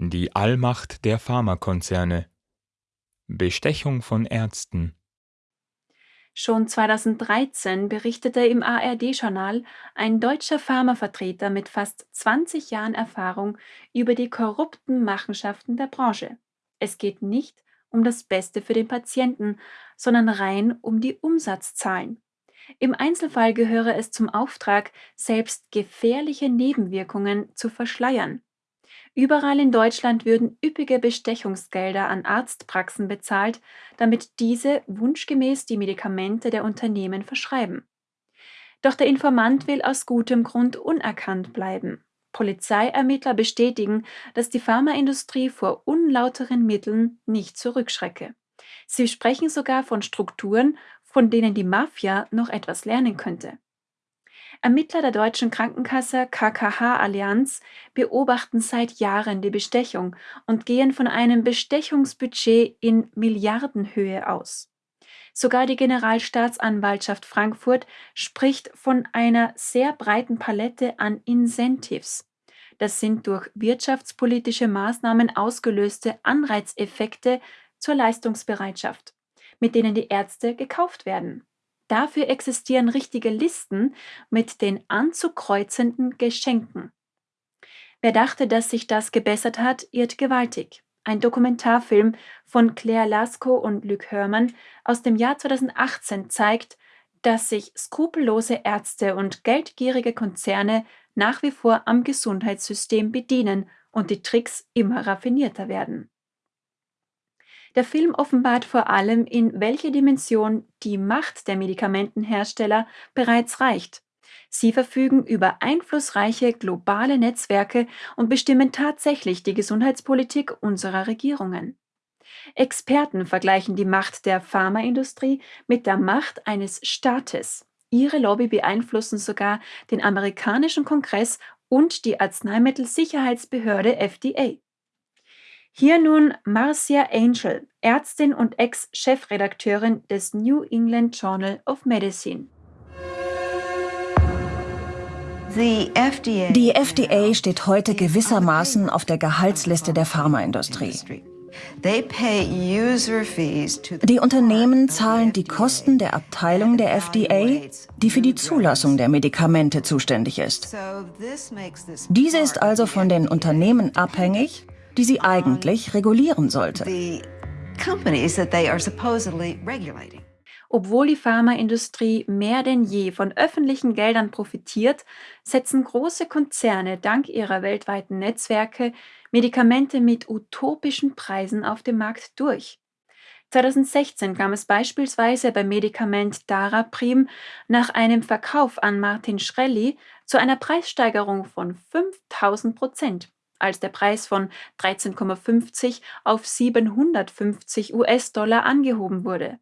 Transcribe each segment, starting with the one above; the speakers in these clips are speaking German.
Die Allmacht der Pharmakonzerne. Bestechung von Ärzten. Schon 2013 berichtete im ARD-Journal ein deutscher Pharmavertreter mit fast 20 Jahren Erfahrung über die korrupten Machenschaften der Branche. Es geht nicht um das Beste für den Patienten, sondern rein um die Umsatzzahlen. Im Einzelfall gehöre es zum Auftrag, selbst gefährliche Nebenwirkungen zu verschleiern. Überall in Deutschland würden üppige Bestechungsgelder an Arztpraxen bezahlt, damit diese wunschgemäß die Medikamente der Unternehmen verschreiben. Doch der Informant will aus gutem Grund unerkannt bleiben. Polizeiermittler bestätigen, dass die Pharmaindustrie vor unlauteren Mitteln nicht zurückschrecke. Sie sprechen sogar von Strukturen, von denen die Mafia noch etwas lernen könnte. Ermittler der deutschen Krankenkasse KKH Allianz beobachten seit Jahren die Bestechung und gehen von einem Bestechungsbudget in Milliardenhöhe aus. Sogar die Generalstaatsanwaltschaft Frankfurt spricht von einer sehr breiten Palette an Incentives. Das sind durch wirtschaftspolitische Maßnahmen ausgelöste Anreizeffekte zur Leistungsbereitschaft, mit denen die Ärzte gekauft werden. Dafür existieren richtige Listen mit den anzukreuzenden Geschenken. Wer dachte, dass sich das gebessert hat, irrt gewaltig. Ein Dokumentarfilm von Claire Lasko und Luc Hörmann aus dem Jahr 2018 zeigt, dass sich skrupellose Ärzte und geldgierige Konzerne nach wie vor am Gesundheitssystem bedienen und die Tricks immer raffinierter werden. Der Film offenbart vor allem, in welche Dimension die Macht der Medikamentenhersteller bereits reicht. Sie verfügen über einflussreiche globale Netzwerke und bestimmen tatsächlich die Gesundheitspolitik unserer Regierungen. Experten vergleichen die Macht der Pharmaindustrie mit der Macht eines Staates. Ihre Lobby beeinflussen sogar den amerikanischen Kongress und die Arzneimittelsicherheitsbehörde FDA. Hier nun Marcia Angel, Ärztin und Ex-Chefredakteurin des New England Journal of Medicine. Die FDA steht heute gewissermaßen auf der Gehaltsliste der Pharmaindustrie. Die Unternehmen zahlen die Kosten der Abteilung der FDA, die für die Zulassung der Medikamente zuständig ist. Diese ist also von den Unternehmen abhängig die sie eigentlich regulieren sollte. Obwohl die Pharmaindustrie mehr denn je von öffentlichen Geldern profitiert, setzen große Konzerne dank ihrer weltweiten Netzwerke Medikamente mit utopischen Preisen auf dem Markt durch. 2016 kam es beispielsweise beim Medikament Daraprim nach einem Verkauf an Martin Schrelli zu einer Preissteigerung von 5000 Prozent als der Preis von 13,50 auf 750 US-Dollar angehoben wurde.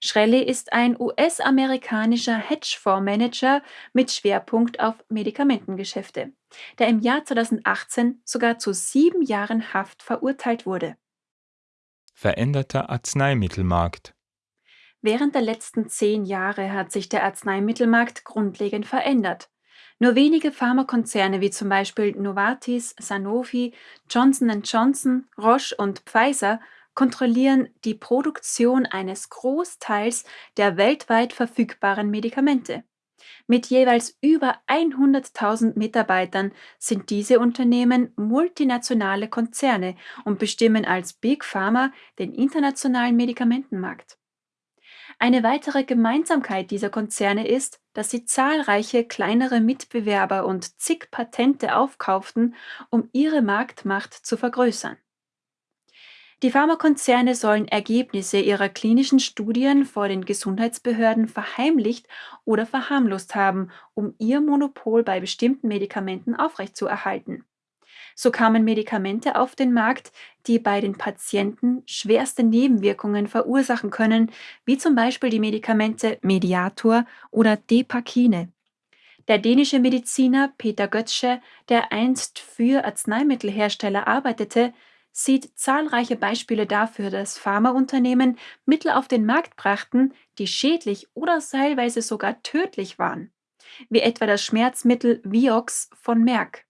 Schrelli ist ein US-amerikanischer Hedgefondsmanager mit Schwerpunkt auf Medikamentengeschäfte, der im Jahr 2018 sogar zu sieben Jahren Haft verurteilt wurde. Veränderter Arzneimittelmarkt Während der letzten zehn Jahre hat sich der Arzneimittelmarkt grundlegend verändert. Nur wenige Pharmakonzerne wie zum Beispiel Novartis, Sanofi, Johnson Johnson, Roche und Pfizer kontrollieren die Produktion eines Großteils der weltweit verfügbaren Medikamente. Mit jeweils über 100.000 Mitarbeitern sind diese Unternehmen multinationale Konzerne und bestimmen als Big Pharma den internationalen Medikamentenmarkt. Eine weitere Gemeinsamkeit dieser Konzerne ist, dass sie zahlreiche kleinere Mitbewerber und zig Patente aufkauften, um ihre Marktmacht zu vergrößern. Die Pharmakonzerne sollen Ergebnisse ihrer klinischen Studien vor den Gesundheitsbehörden verheimlicht oder verharmlost haben, um ihr Monopol bei bestimmten Medikamenten aufrechtzuerhalten. So kamen Medikamente auf den Markt, die bei den Patienten schwerste Nebenwirkungen verursachen können, wie zum Beispiel die Medikamente Mediator oder Depakine. Der dänische Mediziner Peter Götzsche, der einst für Arzneimittelhersteller arbeitete, sieht zahlreiche Beispiele dafür, dass Pharmaunternehmen Mittel auf den Markt brachten, die schädlich oder teilweise sogar tödlich waren, wie etwa das Schmerzmittel Vioxx von Merck.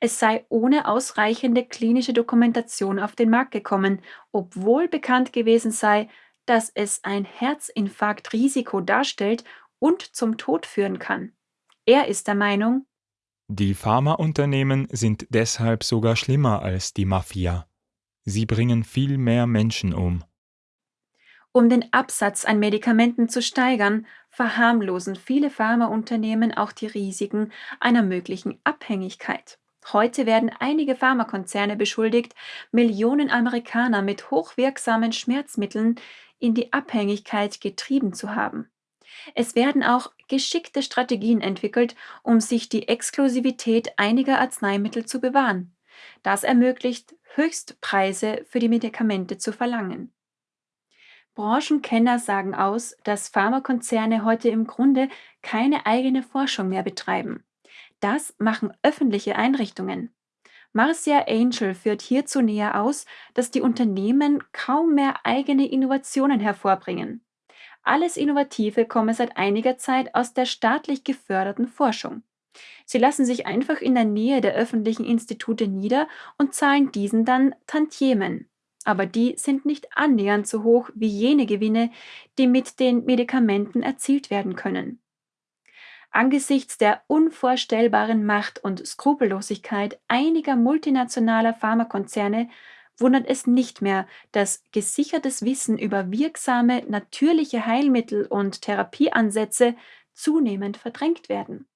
Es sei ohne ausreichende klinische Dokumentation auf den Markt gekommen, obwohl bekannt gewesen sei, dass es ein Herzinfarktrisiko darstellt und zum Tod führen kann. Er ist der Meinung, Die Pharmaunternehmen sind deshalb sogar schlimmer als die Mafia. Sie bringen viel mehr Menschen um. Um den Absatz an Medikamenten zu steigern, verharmlosen viele Pharmaunternehmen auch die Risiken einer möglichen Abhängigkeit. Heute werden einige Pharmakonzerne beschuldigt, Millionen Amerikaner mit hochwirksamen Schmerzmitteln in die Abhängigkeit getrieben zu haben. Es werden auch geschickte Strategien entwickelt, um sich die Exklusivität einiger Arzneimittel zu bewahren. Das ermöglicht, Höchstpreise für die Medikamente zu verlangen. Branchenkenner sagen aus, dass Pharmakonzerne heute im Grunde keine eigene Forschung mehr betreiben. Das machen öffentliche Einrichtungen. Marcia Angel führt hierzu näher aus, dass die Unternehmen kaum mehr eigene Innovationen hervorbringen. Alles Innovative komme seit einiger Zeit aus der staatlich geförderten Forschung. Sie lassen sich einfach in der Nähe der öffentlichen Institute nieder und zahlen diesen dann Tantiemen. Aber die sind nicht annähernd so hoch wie jene Gewinne, die mit den Medikamenten erzielt werden können. Angesichts der unvorstellbaren Macht und Skrupellosigkeit einiger multinationaler Pharmakonzerne wundert es nicht mehr, dass gesichertes Wissen über wirksame natürliche Heilmittel und Therapieansätze zunehmend verdrängt werden.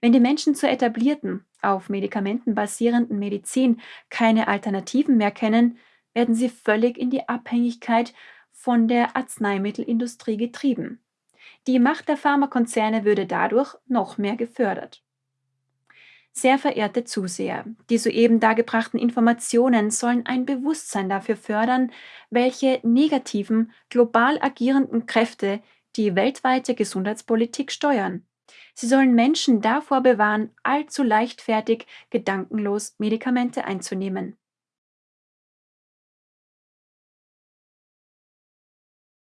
Wenn die Menschen zur etablierten, auf Medikamenten basierenden Medizin keine Alternativen mehr kennen, werden sie völlig in die Abhängigkeit von der Arzneimittelindustrie getrieben. Die Macht der Pharmakonzerne würde dadurch noch mehr gefördert. Sehr verehrte Zuseher, die soeben dargebrachten Informationen sollen ein Bewusstsein dafür fördern, welche negativen, global agierenden Kräfte die weltweite Gesundheitspolitik steuern. Sie sollen Menschen davor bewahren, allzu leichtfertig, gedankenlos Medikamente einzunehmen.